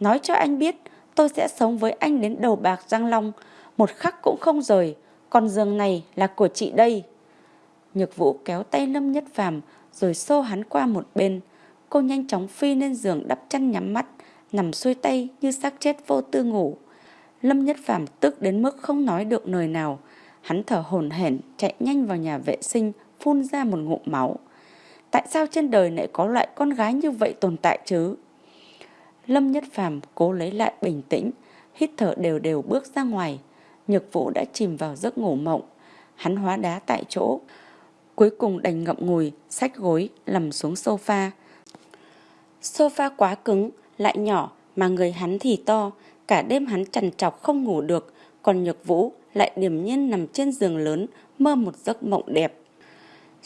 Nói cho anh biết, tôi sẽ sống với anh đến đầu bạc răng long, một khắc cũng không rời, còn giường này là của chị đây. Nhược vũ kéo tay Lâm Nhất Phàm rồi xô hắn qua một bên. Cô nhanh chóng phi lên giường đắp chăn nhắm mắt, nằm xuôi tay như xác chết vô tư ngủ. Lâm Nhất Phàm tức đến mức không nói được lời nào. Hắn thở hổn hển chạy nhanh vào nhà vệ sinh, phun ra một ngụm máu. Tại sao trên đời lại có loại con gái như vậy tồn tại chứ? Lâm Nhất Phàm cố lấy lại bình tĩnh, hít thở đều đều bước ra ngoài. Nhược Vũ đã chìm vào giấc ngủ mộng. Hắn hóa đá tại chỗ. Cuối cùng đành ngậm ngùi, sách gối, nằm xuống sofa. Sofa quá cứng, lại nhỏ mà người hắn thì to, cả đêm hắn trằn trọc không ngủ được, còn Nhược Vũ lại điềm nhiên nằm trên giường lớn, mơ một giấc mộng đẹp.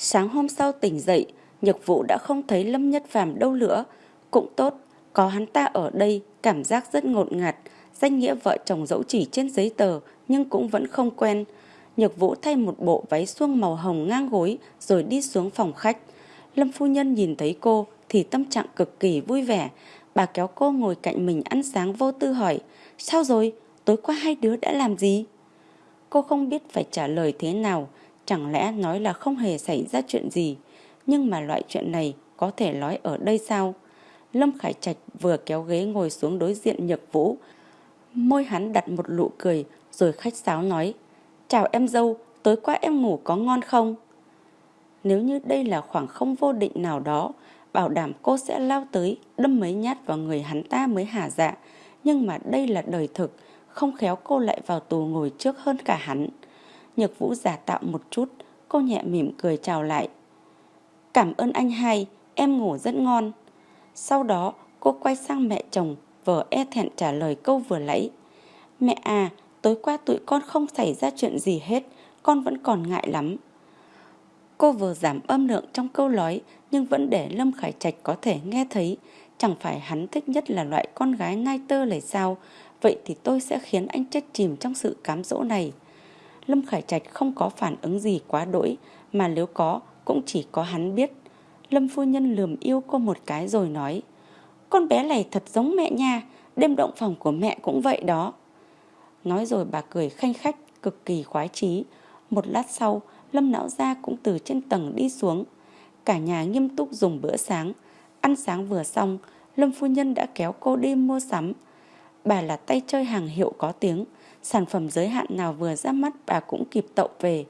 Sáng hôm sau tỉnh dậy, Nhược Vũ đã không thấy Lâm Nhất Phàm đâu nữa. Cũng tốt, có hắn ta ở đây, cảm giác rất ngột ngạt, danh nghĩa vợ chồng dẫu chỉ trên giấy tờ nhưng cũng vẫn không quen. Nhược Vũ thay một bộ váy suông màu hồng ngang gối rồi đi xuống phòng khách. Lâm phu nhân nhìn thấy cô thì tâm trạng cực kỳ vui vẻ. Bà kéo cô ngồi cạnh mình ăn sáng vô tư hỏi, sao rồi, tối qua hai đứa đã làm gì? Cô không biết phải trả lời thế nào, chẳng lẽ nói là không hề xảy ra chuyện gì. Nhưng mà loại chuyện này có thể nói ở đây sao? Lâm Khải Trạch vừa kéo ghế ngồi xuống đối diện Nhược Vũ. Môi hắn đặt một nụ cười rồi khách sáo nói, Chào em dâu, tối qua em ngủ có ngon không? Nếu như đây là khoảng không vô định nào đó, bảo đảm cô sẽ lao tới, đâm mấy nhát vào người hắn ta mới hả dạ. Nhưng mà đây là đời thực, không khéo cô lại vào tù ngồi trước hơn cả hắn. Nhược vũ giả tạo một chút, cô nhẹ mỉm cười chào lại. Cảm ơn anh hai, em ngủ rất ngon. Sau đó, cô quay sang mẹ chồng, vợ e thẹn trả lời câu vừa lấy. Mẹ à, tối qua tụi con không xảy ra chuyện gì hết, con vẫn còn ngại lắm. Cô vừa giảm âm lượng trong câu nói nhưng vẫn để Lâm Khải Trạch có thể nghe thấy. Chẳng phải hắn thích nhất là loại con gái ngai tơ lầy sao, vậy thì tôi sẽ khiến anh chết chìm trong sự cám dỗ này. Lâm Khải Trạch không có phản ứng gì quá đỗi, mà nếu có cũng chỉ có hắn biết. Lâm phu nhân lườm yêu cô một cái rồi nói, con bé này thật giống mẹ nha, đêm động phòng của mẹ cũng vậy đó. Nói rồi bà cười khanh khách, cực kỳ khoái chí. Một lát sau, Lâm Lão Gia cũng từ trên tầng đi xuống. Cả nhà nghiêm túc dùng bữa sáng. Ăn sáng vừa xong, Lâm Phu Nhân đã kéo cô đi mua sắm. Bà là tay chơi hàng hiệu có tiếng. Sản phẩm giới hạn nào vừa ra mắt bà cũng kịp tậu về.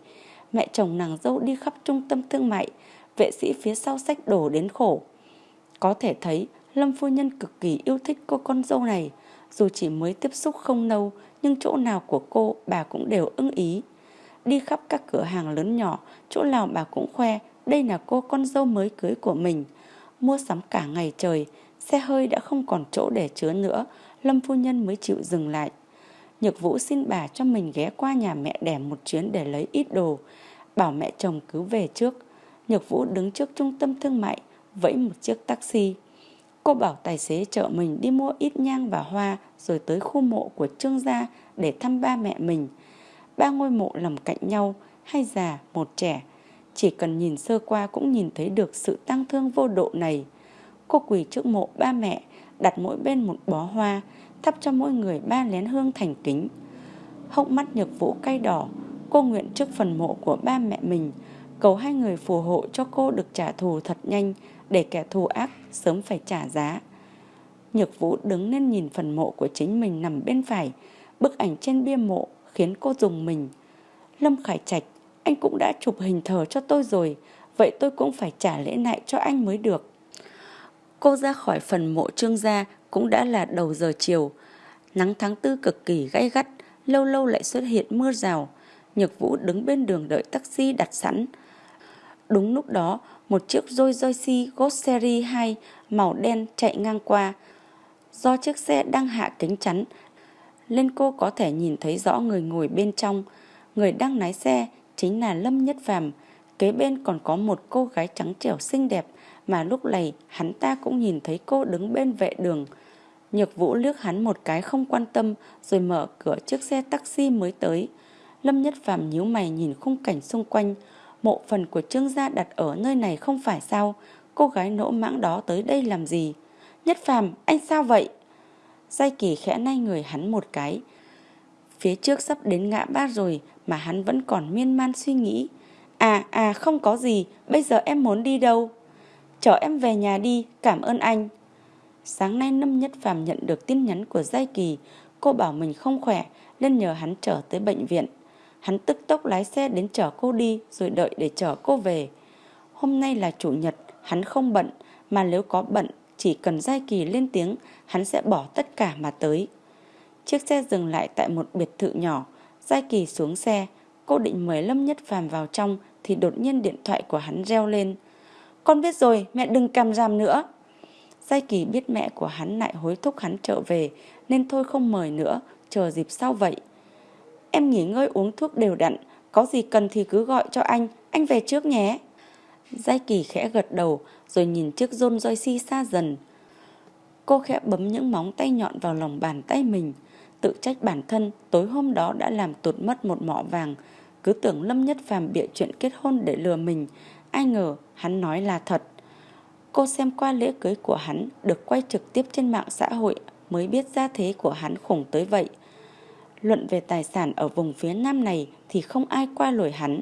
Mẹ chồng nàng dâu đi khắp trung tâm thương mại. Vệ sĩ phía sau sách đổ đến khổ. Có thể thấy Lâm Phu Nhân cực kỳ yêu thích cô con dâu này. Dù chỉ mới tiếp xúc không lâu, nhưng chỗ nào của cô bà cũng đều ưng ý. Đi khắp các cửa hàng lớn nhỏ, chỗ nào bà cũng khoe đây là cô con dâu mới cưới của mình. Mua sắm cả ngày trời, xe hơi đã không còn chỗ để chứa nữa, Lâm Phu Nhân mới chịu dừng lại. Nhược Vũ xin bà cho mình ghé qua nhà mẹ đẻ một chuyến để lấy ít đồ, bảo mẹ chồng cứ về trước. Nhược Vũ đứng trước trung tâm thương mại, vẫy một chiếc taxi. Cô bảo tài xế chở mình đi mua ít nhang và hoa rồi tới khu mộ của Trương gia để thăm ba mẹ mình. Ba ngôi mộ nằm cạnh nhau, hai già, một trẻ. Chỉ cần nhìn sơ qua cũng nhìn thấy được sự tăng thương vô độ này. Cô quỳ trước mộ ba mẹ, đặt mỗi bên một bó hoa, thắp cho mỗi người ba lén hương thành kính. Hốc mắt nhược vũ cay đỏ, cô nguyện trước phần mộ của ba mẹ mình, cầu hai người phù hộ cho cô được trả thù thật nhanh để kẻ thù ác sớm phải trả giá. Nhược vũ đứng lên nhìn phần mộ của chính mình nằm bên phải, bức ảnh trên bia mộ khiến cô dùng mình. Lâm Khải Trạch, anh cũng đã chụp hình thờ cho tôi rồi, vậy tôi cũng phải trả lễ lại cho anh mới được. Cô ra khỏi phần mộ trương gia cũng đã là đầu giờ chiều. Nắng tháng tư cực kỳ gay gắt, lâu lâu lại xuất hiện mưa rào. Nhược Vũ đứng bên đường đợi taxi đặt sẵn. Đúng lúc đó, một chiếc Rolls Royce Ghost Series 2 màu đen chạy ngang qua. Do chiếc xe đang hạ kính chắn, nên cô có thể nhìn thấy rõ người ngồi bên trong. Người đang lái xe chính là Lâm Nhất Phàm Kế bên còn có một cô gái trắng trẻo xinh đẹp mà lúc này hắn ta cũng nhìn thấy cô đứng bên vệ đường. Nhược Vũ liếc hắn một cái không quan tâm rồi mở cửa chiếc xe taxi mới tới. Lâm Nhất Phàm nhíu mày nhìn khung cảnh xung quanh. Mộ phần của Trương gia đặt ở nơi này không phải sao? Cô gái nỗ mãng đó tới đây làm gì? Nhất Phàm, anh sao vậy? Giai kỳ khẽ nay người hắn một cái. Phía trước sắp đến ngã ba rồi mà hắn vẫn còn miên man suy nghĩ. À à không có gì, bây giờ em muốn đi đâu? Chở em về nhà đi, cảm ơn anh. Sáng nay Lâm Nhất Phàm nhận được tin nhắn của Giai Kỳ, cô bảo mình không khỏe nên nhờ hắn chở tới bệnh viện. Hắn tức tốc lái xe đến chở cô đi rồi đợi để chở cô về. Hôm nay là chủ nhật, hắn không bận, mà nếu có bận chỉ cần Giai Kỳ lên tiếng, hắn sẽ bỏ tất cả mà tới. Chiếc xe dừng lại tại một biệt thự nhỏ, Giai Kỳ xuống xe, cô định mời Lâm Nhất Phàm vào trong thì đột nhiên điện thoại của hắn reo lên. Con biết rồi, mẹ đừng cầm ràm nữa. Giai Kỳ biết mẹ của hắn lại hối thúc hắn trở về nên thôi không mời nữa, chờ dịp sau vậy. Em nghỉ ngơi uống thuốc đều đặn, có gì cần thì cứ gọi cho anh, anh về trước nhé. Giai Kỳ khẽ gật đầu rồi nhìn chiếc rôn roi si xa dần. Cô khẽ bấm những móng tay nhọn vào lòng bàn tay mình, tự trách bản thân tối hôm đó đã làm tụt mất một mỏ vàng, cứ tưởng Lâm Nhất Phàm bịa chuyện kết hôn để lừa mình, ai ngờ hắn nói là thật. Cô xem qua lễ cưới của hắn, được quay trực tiếp trên mạng xã hội mới biết gia thế của hắn khủng tới vậy. Luận về tài sản ở vùng phía nam này thì không ai qua lồi hắn.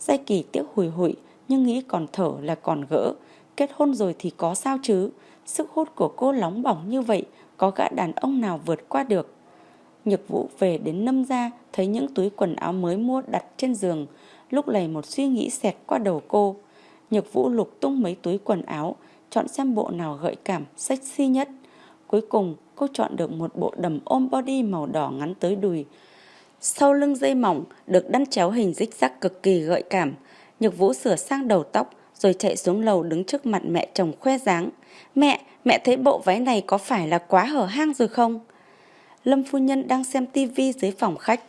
Giai kỳ tiếc hùi hụi, nhưng nghĩ còn thở là còn gỡ. Kết hôn rồi thì có sao chứ. Sức hút của cô nóng bỏng như vậy, có gã đàn ông nào vượt qua được. Nhược vũ về đến nâm ra thấy những túi quần áo mới mua đặt trên giường. Lúc này một suy nghĩ xẹt qua đầu cô. Nhược vũ lục tung mấy túi quần áo, chọn xem bộ nào gợi cảm, sexy nhất. Cuối cùng cô chọn được một bộ đầm ôm body màu đỏ ngắn tới đùi. Sau lưng dây mỏng được đăn chéo hình dích rắc cực kỳ gợi cảm. Nhược vũ sửa sang đầu tóc rồi chạy xuống lầu đứng trước mặt mẹ chồng khoe dáng. Mẹ, mẹ thấy bộ váy này có phải là quá hở hang rồi không? Lâm phu nhân đang xem tivi dưới phòng khách.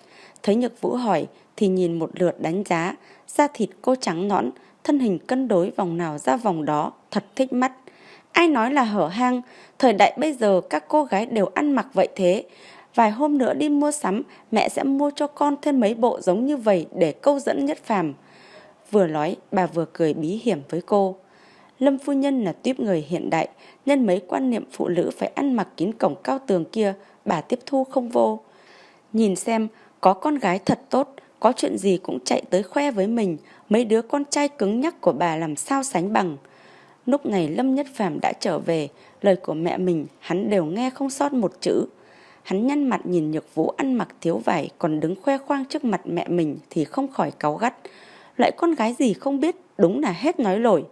Thấy Nhược Vũ hỏi thì nhìn một lượt đánh giá. Da thịt cô trắng nõn, thân hình cân đối vòng nào ra vòng đó, thật thích mắt. Ai nói là hở hang, thời đại bây giờ các cô gái đều ăn mặc vậy thế. Vài hôm nữa đi mua sắm, mẹ sẽ mua cho con thêm mấy bộ giống như vậy để câu dẫn nhất phàm. Vừa nói, bà vừa cười bí hiểm với cô. Lâm phu nhân là tuyếp người hiện đại, nên mấy quan niệm phụ nữ phải ăn mặc kín cổng cao tường kia, bà tiếp thu không vô. Nhìn xem, có con gái thật tốt, có chuyện gì cũng chạy tới khoe với mình, mấy đứa con trai cứng nhắc của bà làm sao sánh bằng. Lúc này Lâm Nhất Phàm đã trở về, lời của mẹ mình hắn đều nghe không sót một chữ. Hắn nhăn mặt nhìn Nhược Vũ ăn mặc thiếu vải còn đứng khoe khoang trước mặt mẹ mình thì không khỏi cáu gắt. Loại con gái gì không biết, đúng là hết nói lỗi.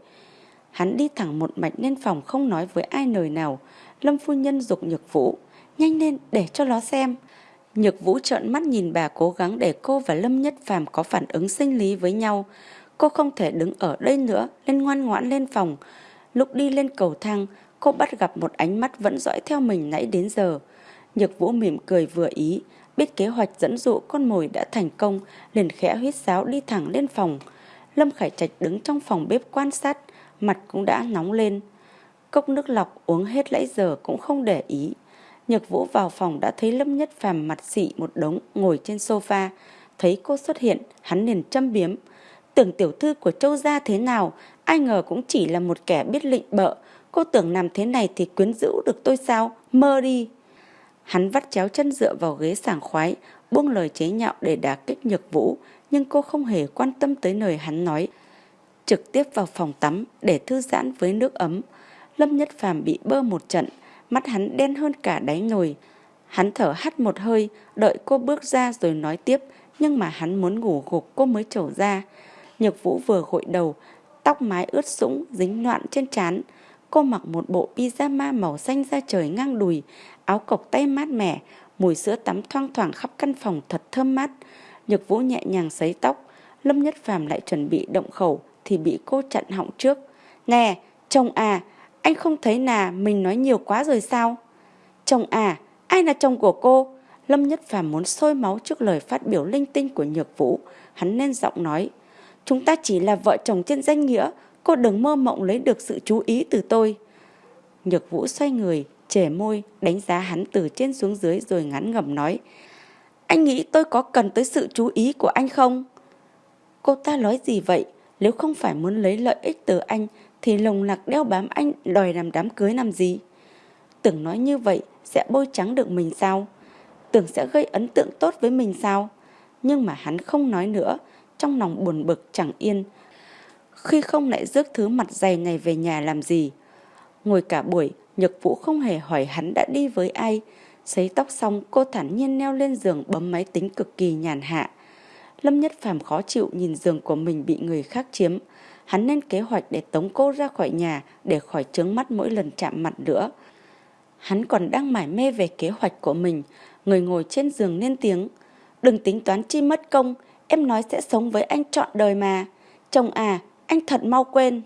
Hắn đi thẳng một mạch lên phòng không nói với ai lời nào. Lâm phu nhân dục Nhược Vũ, nhanh lên để cho nó xem. Nhược Vũ trợn mắt nhìn bà cố gắng để cô và Lâm Nhất Phàm có phản ứng sinh lý với nhau. Cô không thể đứng ở đây nữa, nên ngoan ngoãn lên phòng. Lúc đi lên cầu thang, cô bắt gặp một ánh mắt vẫn dõi theo mình nãy đến giờ. Nhược Vũ mỉm cười vừa ý, biết kế hoạch dẫn dụ con mồi đã thành công, liền khẽ huyết sáo đi thẳng lên phòng. Lâm Khải Trạch đứng trong phòng bếp quan sát, mặt cũng đã nóng lên. Cốc nước lọc uống hết lẫy giờ cũng không để ý. Nhược Vũ vào phòng đã thấy Lâm Nhất Phàm mặt xị một đống ngồi trên sofa. Thấy cô xuất hiện, hắn liền châm biếm. Tưởng tiểu thư của châu gia thế nào, ai ngờ cũng chỉ là một kẻ biết lịnh bợ. Cô tưởng làm thế này thì quyến rũ được tôi sao? Mơ đi! Hắn vắt chéo chân dựa vào ghế sảng khoái, buông lời chế nhạo để đả kích Nhược Vũ, nhưng cô không hề quan tâm tới lời hắn nói. Trực tiếp vào phòng tắm để thư giãn với nước ấm. Lâm Nhất Phàm bị bơ một trận, mắt hắn đen hơn cả đáy nồi. Hắn thở hắt một hơi, đợi cô bước ra rồi nói tiếp, nhưng mà hắn muốn ngủ gục cô mới trổ ra. Nhược Vũ vừa gội đầu, tóc mái ướt sũng, dính loạn trên trán. Cô mặc một bộ pyjama màu xanh da trời ngang đùi, áo cộc tay mát mẻ, mùi sữa tắm thoang thoảng khắp căn phòng thật thơm mát. Nhược Vũ nhẹ nhàng sấy tóc, Lâm Nhất Phàm lại chuẩn bị động khẩu thì bị cô chặn họng trước. Nè, chồng à, anh không thấy là mình nói nhiều quá rồi sao? Chồng à, ai là chồng của cô? Lâm Nhất Phàm muốn sôi máu trước lời phát biểu linh tinh của Nhược Vũ. Hắn nên giọng nói. Chúng ta chỉ là vợ chồng trên danh nghĩa. Cô đừng mơ mộng lấy được sự chú ý từ tôi. Nhược Vũ xoay người, trẻ môi, đánh giá hắn từ trên xuống dưới rồi ngắn ngầm nói. Anh nghĩ tôi có cần tới sự chú ý của anh không? Cô ta nói gì vậy? Nếu không phải muốn lấy lợi ích từ anh thì lồng lạc đeo bám anh đòi làm đám cưới làm gì? Tưởng nói như vậy sẽ bôi trắng được mình sao? Tưởng sẽ gây ấn tượng tốt với mình sao? Nhưng mà hắn không nói nữa, trong lòng buồn bực chẳng yên. Khi không lại rước thứ mặt dày này về nhà làm gì? Ngồi cả buổi, Nhật Vũ không hề hỏi hắn đã đi với ai. Sấy tóc xong, cô thản nhiên leo lên giường bấm máy tính cực kỳ nhàn hạ. Lâm Nhất Phàm khó chịu nhìn giường của mình bị người khác chiếm. Hắn nên kế hoạch để tống cô ra khỏi nhà để khỏi trướng mắt mỗi lần chạm mặt nữa. Hắn còn đang mải mê về kế hoạch của mình. Người ngồi trên giường lên tiếng. Đừng tính toán chi mất công, em nói sẽ sống với anh trọn đời mà. Chồng à, anh thật mau quên.